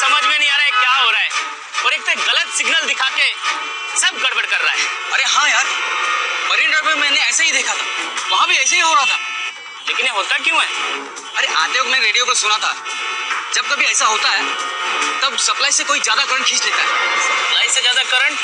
समझ में नहीं आ रहा है क्या हो रहा है। और एक तो गलत सिग्नल दिखा के सब गड़बड़ कर रहा है। अरे हाँ यार मरीन ड्राइव में मैंने ऐसे ही देखा था। वहाँ भी ऐसे ही हो रहा था। लेकिन ये होता क्यों है? अरे आते वक्त मैं रेडियो पर सुना था। जब कभी ऐसा होता है तब सप्लाई से कोई ज़्यादा करंट खींच लेता है। सप्लाई से ज़्यादा करंट